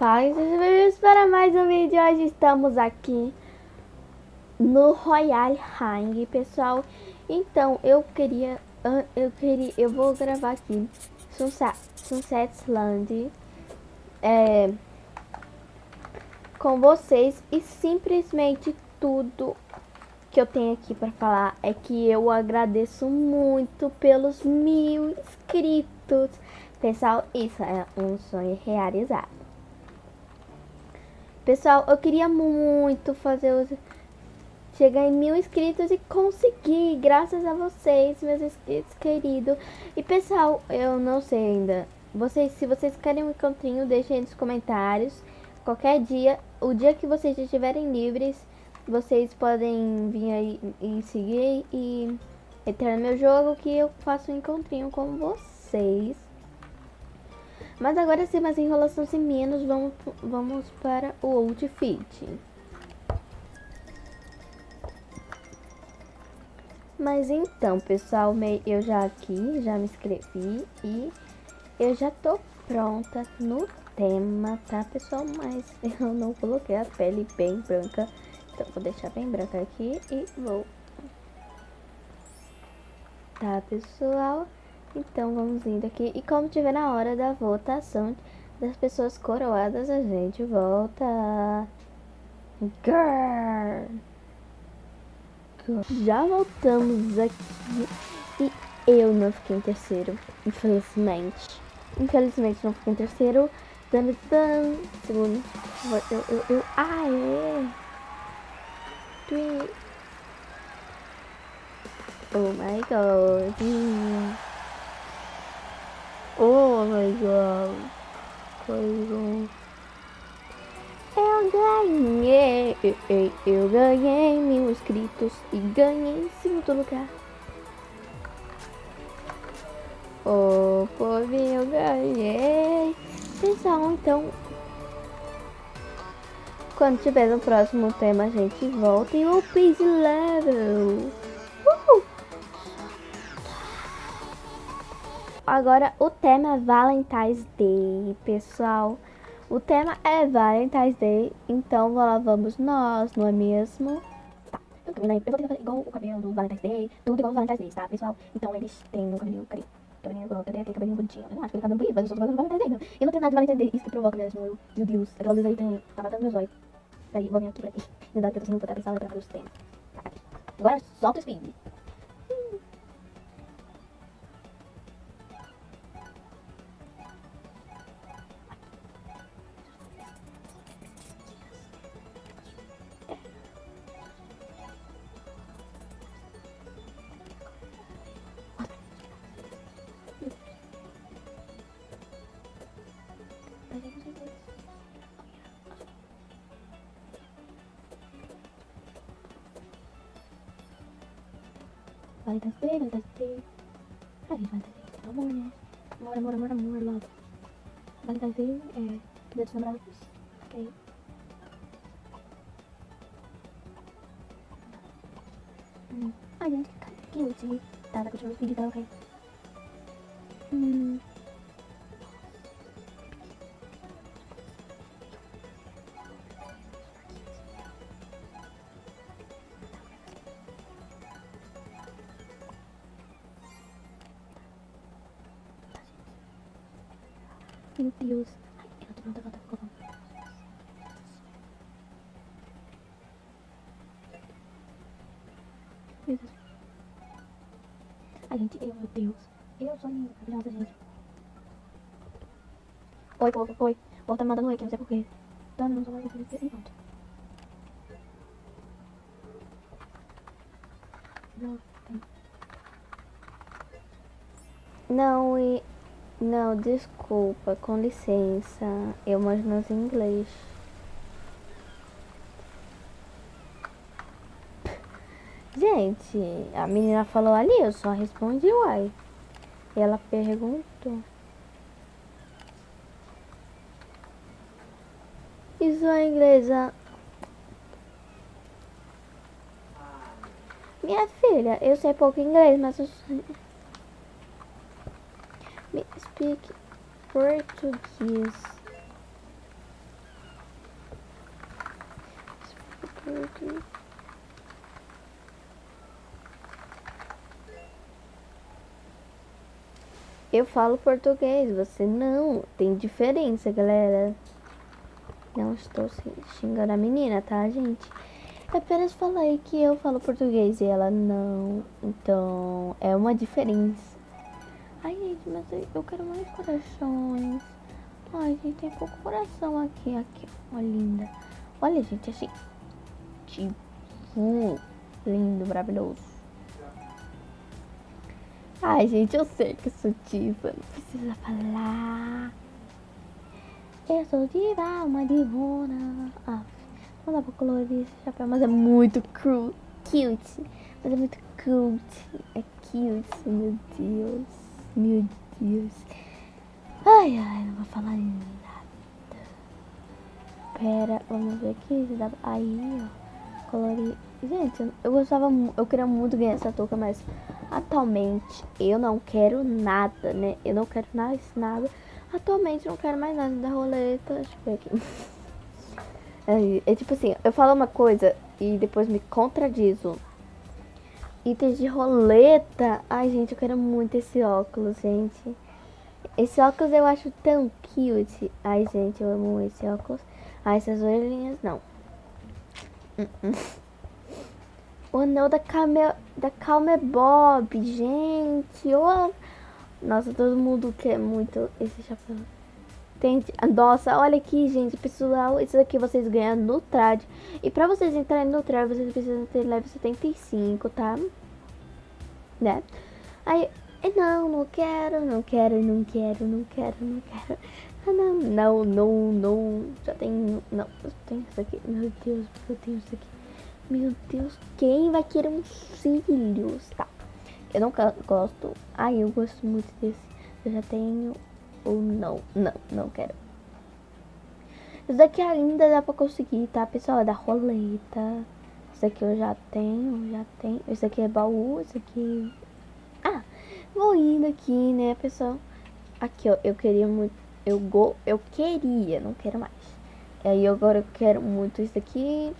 Sejam bem-vindos para mais um vídeo. Hoje estamos aqui no Royal Hang, pessoal. Então, eu queria, eu queria, eu vou gravar aqui Sunset, Sunset Land é, com vocês e simplesmente tudo que eu tenho aqui para falar é que eu agradeço muito pelos mil inscritos. Pessoal, isso é um sonho realizado. Pessoal, eu queria muito fazer os... Chegar em mil inscritos e conseguir, graças a vocês, meus inscritos queridos. E pessoal, eu não sei ainda. Vocês, se vocês querem um encontrinho, deixem aí nos comentários. Qualquer dia, o dia que vocês estiverem livres, vocês podem vir aí e seguir e entrar no meu jogo que eu faço um encontrinho com vocês. Mas agora sem mais enrolação sem menos, vamos, vamos para o outfit. Mas então, pessoal, eu já aqui, já me inscrevi e eu já tô pronta no tema, tá, pessoal? Mas eu não coloquei a pele bem branca, então vou deixar bem branca aqui e vou... Tá, pessoal? Então vamos indo aqui. E como tiver na hora da votação das pessoas coroadas, a gente volta. Girl. Já voltamos aqui. E eu não fiquei em terceiro, infelizmente. Infelizmente não fiquei em terceiro. Dan, dan. Segundo. Eu, eu, eu. Ah, é. Oh my god. Oh my god. Coisa. Eu ganhei. Eu ganhei mil inscritos e ganhei segundo lugar. Oh, povo, eu ganhei. Pessoal, então. Quando tiver no próximo tema, a gente volta em o Peace Level. Agora o tema é Valentine's Day, pessoal. O tema é Valentine's Day, então lá vamos nós, não é mesmo? Tá, eu vou tentar fazer igual o cabelo do Valentine's Day, tudo igual o Valentine's Day, tá, pessoal? Então eles têm um cabelo, cadê? Cabelinho igual, cadê aquele cabelinho bonitinho? Eu não acho que ele cabelo bonito, mas eu sou do Valentine's Day, não. Eu não tenho nada de Valentine's Day, isso que provoca mesmo, eu, meu Deus. Aquela luz aí tem, tá matando meus olhos. Peraí, vou vir aqui pra aqui. Me dá que eu tô sem botar atenção pra fazer os temas. Tá, aqui. Agora solta o speed. Valentine's Day, Valentine's Day. Ai, Valentine's Day, amor, né? Amor, amor, amor, amor, love. Valentine's Day é dia dos namorados. Ok. Hum. Ai, gente, que cute. Tá, tá continuando o vídeo, tá ok. Hum. Meu Deus. Ai, eu não tô volta, ficou bom. Meu. Ai, gente, eu, meu Deus. Eu sou maravilhosa, gente. Oi, povo, oi. Tá me mandando oi aqui, não sei porquê. Tá, não sou mais e pronto. Não, não, e não, desculpa, com licença. Eu mando meus inglês. Gente, a menina falou ali, eu só respondi uai. Ela perguntou. Isso é inglesa. Minha filha, eu sei pouco inglês, mas eu speak Portuguese. Eu falo português, você não. Tem diferença, galera. Não estou xingando a menina, tá, gente? Eu apenas falei que eu falo português e ela não. Então, é uma diferença. Ai, gente, mas eu quero mais corações. Ai, gente, tem pouco coração aqui. Aqui, olha linda. Olha, gente, assim. Tipo, lindo, maravilhoso. Ai, gente, eu sei que sou diva, não precisa falar. Eu sou diva, uma divona. Ah, não dá pra colorir esse chapéu, mas é muito cute. Mas é muito cute. É cute, meu Deus. Meu Deus. Ai, ai, não vou falar nada. Pera, vamos ver aqui. Aí, ó. Colorir. Gente, eu gostava, eu queria muito ganhar essa touca, mas atualmente eu não quero nada, né? Eu não quero mais nada. Atualmente não quero mais nada da roleta. Deixa eu ver aqui. É, é tipo assim, eu falo uma coisa e depois me contradizo. Itens de roleta. Ai, gente, eu quero muito esse óculos, gente. Esse óculos eu acho tão cute. Ai, gente, eu amo esse óculos. Ai, essas orelhinhas, não. Uh -uh. O anel da Calme, da Calme Bob, gente. Oh. Nossa, todo mundo quer muito esse chapéu. Tem, nossa, olha aqui, gente, pessoal. Isso aqui vocês ganham no trad. E pra vocês entrarem no trad, vocês precisam ter level 75, tá? Né? Aí, não, não quero, não quero, não quero, não quero, não quero. Ah, não, não, não, não. Já tem, não, eu tenho isso aqui. Meu Deus, eu tenho isso aqui. Meu Deus, quem vai querer uns cílios? Tá. Eu não gosto. Ai, eu gosto muito desse. Eu já tenho. Ou não. Não, não quero. Isso daqui ainda dá pra conseguir, tá, pessoal? É da roleta. Isso aqui eu já tenho, já tenho. Isso aqui é baú, isso aqui... Ah, vou indo aqui, né, pessoal? Aqui, ó, eu queria muito... Eu, go... eu queria, não quero mais. E aí, agora eu quero muito isso aqui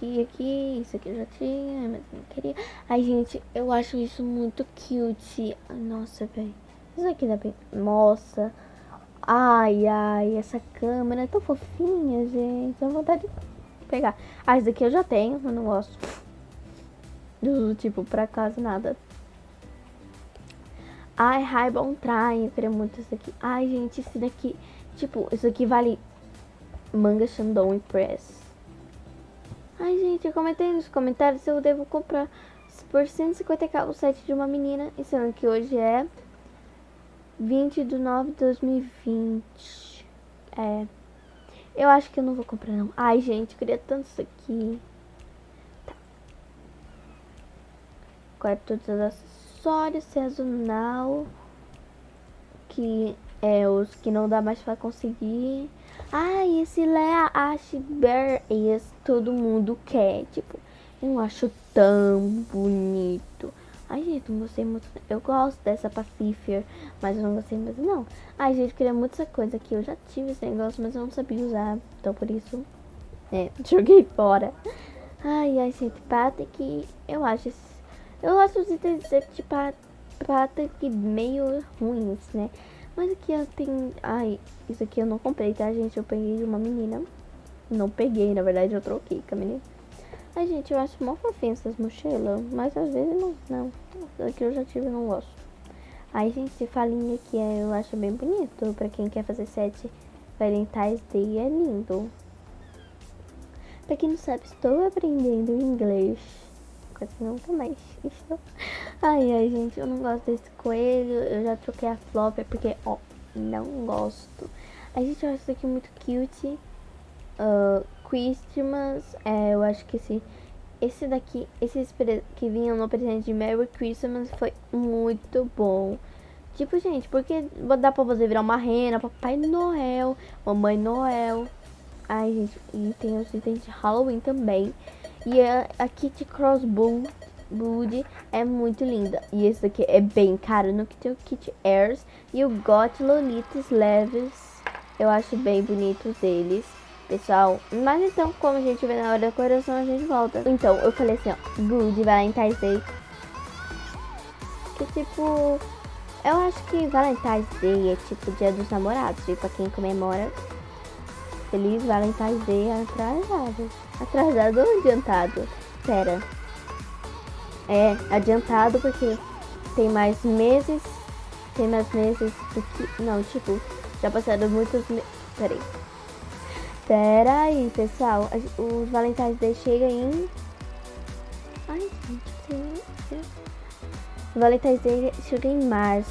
aqui, aqui, isso aqui eu já tinha, mas não queria. Ai, gente, eu acho isso muito cute. Nossa, velho. Isso aqui dá bem... Nossa. Ai, ai, essa câmera é tão fofinha, gente. Dá vontade de pegar. Ah, isso daqui eu já tenho, mas não gosto. Do tipo, pra casa, nada. Ai, Raibon Try, eu queria muito isso aqui. Ai, gente, esse daqui... Tipo, isso aqui vale... Manga Shandong Press. Ai, gente, eu comentei nos comentários se eu devo comprar por 150k o set de uma menina. E sendo que hoje é 20 de 9 de 2020. É. Eu acho que eu não vou comprar, não. Ai, gente, queria tanto isso aqui. Tá. Todos os acessórios, sazonal. Que é os que não dá mais pra conseguir. Ai, esse Lea Ashbear, esse todo mundo quer, tipo, eu acho tão bonito. Ai, gente, não gostei muito. Eu gosto dessa Pacifier, mas eu não gostei mais, não. Ai, gente, queria muito essa coisa aqui. Eu já tive esse negócio, mas eu não sabia usar. Então, por isso, é, joguei fora. Ai, ai, gente, Patrick, eu acho... Eu acho os itens de Patrick meio ruins, né? Mas aqui eu tenho... Ai, isso aqui eu não comprei, tá, gente? Eu peguei de uma menina. Não peguei, na verdade eu troquei com a menina. Ai, gente, eu acho mó fofinha essas mochilas. Mas às vezes não. Não. Aqui eu já tive e não gosto. Aí, gente, esse falinha aqui é, eu acho bem bonito. Pra quem quer fazer sete Valentine's Day é lindo. Pra quem não sabe, estou aprendendo inglês. Quase nunca mais estou. Ai, ai, gente, eu não gosto desse coelho. Eu já troquei a flopper porque, ó, não gosto. A gente acha isso aqui muito cute. Uh, Christmas, é, eu acho que esse, esse daqui, esses que vinham no presente de Merry Christmas foi muito bom. Tipo, gente, porque dá pra você virar uma rena, Papai Noel, Mamãe Noel. Ai, gente, e tem os itens de Halloween também. E a, a Kitty Crossbow Bud é muito linda. E esse daqui é bem caro no que tem o Kit Airs e o Got Lolitas Leves. Eu acho bem bonitos eles. Pessoal. Mas então, como a gente vê na hora da coração, a gente volta. Então, eu falei assim, ó, Good Valentine's Day. Que tipo, eu acho que Valentine's Day é tipo dia dos namorados, tipo, pra quem comemora. Feliz Valentine's Day atrasado. Atrasado ou adiantado? Pera. É, adiantado porque tem mais meses. Tem mais meses do que. Não, tipo, já passaram muitos meses. Peraí. Pera aí, pessoal. Os Valentine's Day chegam em. Ai, gente, tem. Valentine's Day chega em março.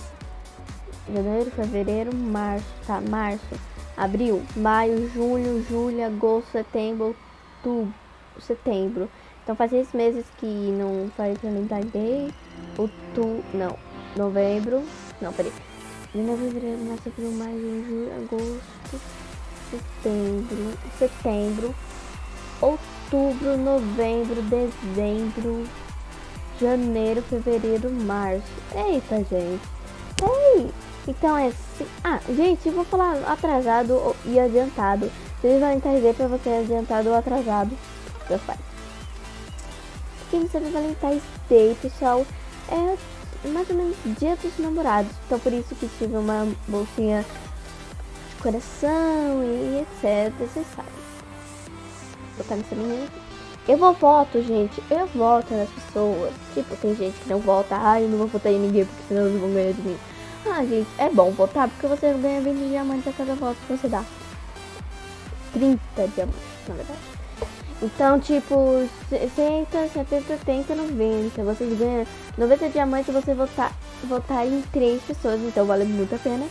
Janeiro, fevereiro, março. Tá, março. Abril, maio, junho, julho, agosto, setembro, outubro, setembro. Então faz seis meses que não faz Valentine's Day. Outubro. Não. Novembro. Não, peraí. Janeiro, fevereiro, março, abril, maio, junho, julho, agosto setembro, setembro, outubro, novembro, dezembro, janeiro, fevereiro, março. Eita, gente. Ei! Então é assim. Ah, gente, vou falar atrasado e adiantado. Vocês vão entender pra você adiantado ou atrasado. Já faz. Quem sabe Valentine's Day, pessoal, é mais ou menos dia dos namorados. Então por isso que tive uma bolsinha coração e etc. Vocês sabem. Vou botar nessa menina aqui. Eu vou voto, gente. Eu voto nas pessoas. Tipo, tem gente que não vota. Ai, eu não vou votar em ninguém porque senão eles vão ganhar de mim. Ah, gente, é bom votar porque você ganha 20 diamantes a cada voto que você dá. 30 diamantes, na verdade. Então, tipo, 60, 70, 80, 90. Vocês ganham 90 diamantes se você votar, votar em 3 pessoas. Então, vale muito a pena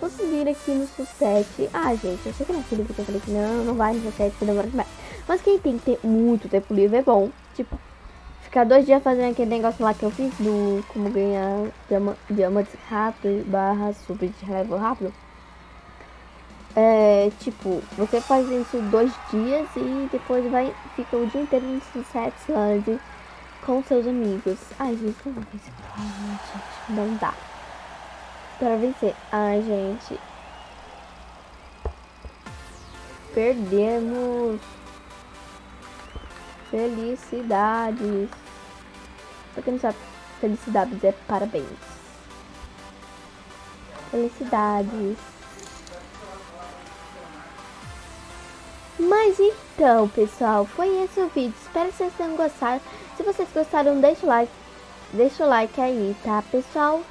conseguir aqui no Sussete. Ah, gente, eu sei que naquele vídeo eu falei que não, não vai no Sussete, que demora demais. Mas quem tem que ter muito tempo livre é bom. Tipo, ficar dois dias fazendo aquele negócio lá que eu fiz do como ganhar diama, diamantes rápido barra super de level rápido. É, tipo, você faz isso dois dias e depois vai, fica o dia inteiro no Sussete Land com seus amigos. Ai, gente, não, não dá para vencer. Ai, gente. Perdemos. Felicidades. Pra quem não sabe, felicidades é parabéns. Felicidades. Mas então, pessoal, foi esse o vídeo. Espero que vocês tenham gostado. Se vocês gostaram, deixa o like. Deixa o like aí, tá, pessoal?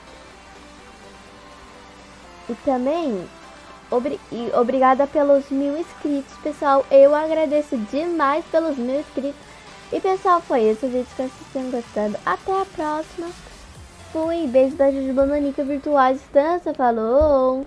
E também, obri e obrigada pelos mil inscritos, pessoal. Eu agradeço demais pelos mil inscritos. E pessoal, foi esse o vídeo. Espero que vocês tenham gostado. Até a próxima. Fui. Beijo da Juju Bananica Virtual à Distância. Falou!